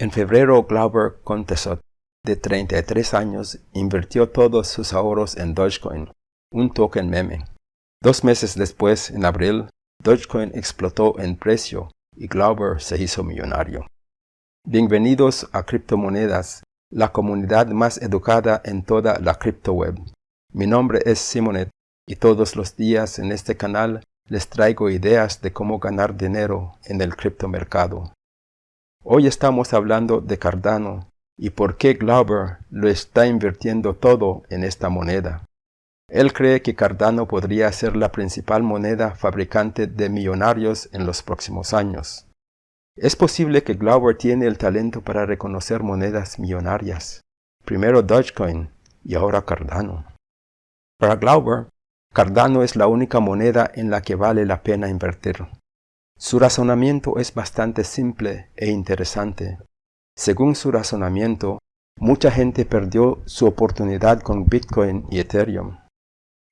En febrero, Glauber Contesot, de 33 años, invirtió todos sus ahorros en Dogecoin, un token meme. Dos meses después, en abril, Dogecoin explotó en precio y Glauber se hizo millonario. Bienvenidos a Criptomonedas, la comunidad más educada en toda la criptoweb. Mi nombre es Simonet y todos los días en este canal les traigo ideas de cómo ganar dinero en el criptomercado. Hoy estamos hablando de Cardano y por qué Glauber lo está invirtiendo todo en esta moneda. Él cree que Cardano podría ser la principal moneda fabricante de millonarios en los próximos años. Es posible que Glauber tiene el talento para reconocer monedas millonarias. Primero Dogecoin y ahora Cardano. Para Glauber, Cardano es la única moneda en la que vale la pena invertir. Su razonamiento es bastante simple e interesante. Según su razonamiento, mucha gente perdió su oportunidad con Bitcoin y Ethereum.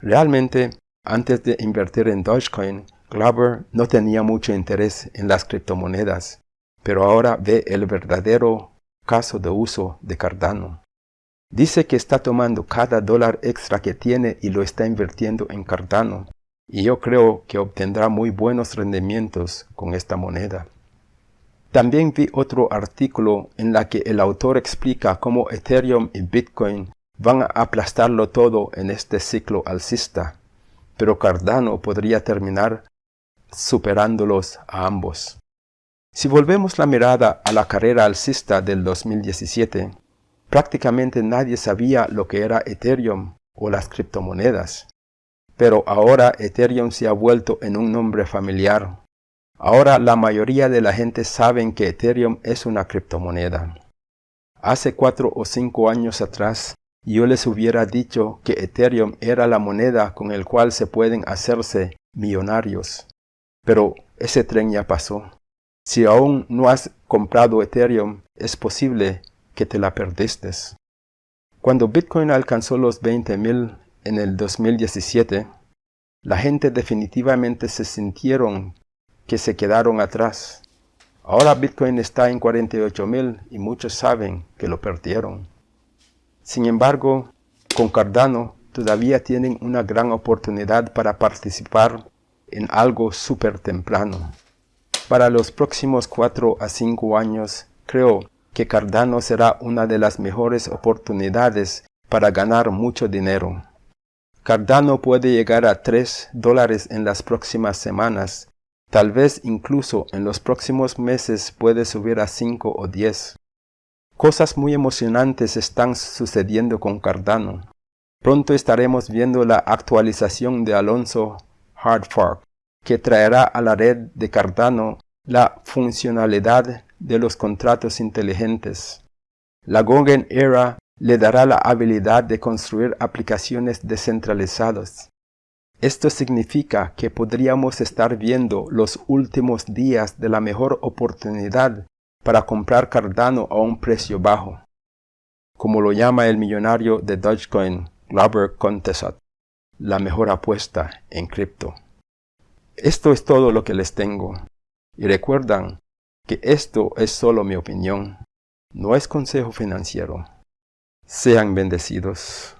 Realmente, antes de invertir en Dogecoin, Glauber no tenía mucho interés en las criptomonedas, pero ahora ve el verdadero caso de uso de Cardano. Dice que está tomando cada dólar extra que tiene y lo está invirtiendo en Cardano, y yo creo que obtendrá muy buenos rendimientos con esta moneda. También vi otro artículo en la que el autor explica cómo Ethereum y Bitcoin van a aplastarlo todo en este ciclo alcista, pero Cardano podría terminar superándolos a ambos. Si volvemos la mirada a la carrera alcista del 2017, prácticamente nadie sabía lo que era Ethereum o las criptomonedas. Pero ahora Ethereum se ha vuelto en un nombre familiar. Ahora la mayoría de la gente sabe que Ethereum es una criptomoneda. Hace cuatro o cinco años atrás, yo les hubiera dicho que Ethereum era la moneda con el cual se pueden hacerse millonarios. Pero ese tren ya pasó. Si aún no has comprado Ethereum, es posible que te la perdiste. Cuando Bitcoin alcanzó los 20.000 en el 2017, la gente definitivamente se sintieron que se quedaron atrás. Ahora Bitcoin está en 48.000 y muchos saben que lo perdieron. Sin embargo, con Cardano todavía tienen una gran oportunidad para participar en algo súper temprano. Para los próximos 4 a 5 años, creo que Cardano será una de las mejores oportunidades para ganar mucho dinero. Cardano puede llegar a 3 dólares en las próximas semanas, tal vez incluso en los próximos meses puede subir a 5 o 10. Cosas muy emocionantes están sucediendo con Cardano. Pronto estaremos viendo la actualización de Alonso Hardfork, que traerá a la red de Cardano la funcionalidad de los contratos inteligentes. La Gogen Era le dará la habilidad de construir aplicaciones descentralizadas. Esto significa que podríamos estar viendo los últimos días de la mejor oportunidad para comprar Cardano a un precio bajo, como lo llama el millonario de Dogecoin, Glauber Contesot, la mejor apuesta en cripto. Esto es todo lo que les tengo. Y recuerdan que esto es solo mi opinión, no es consejo financiero. Sean bendecidos.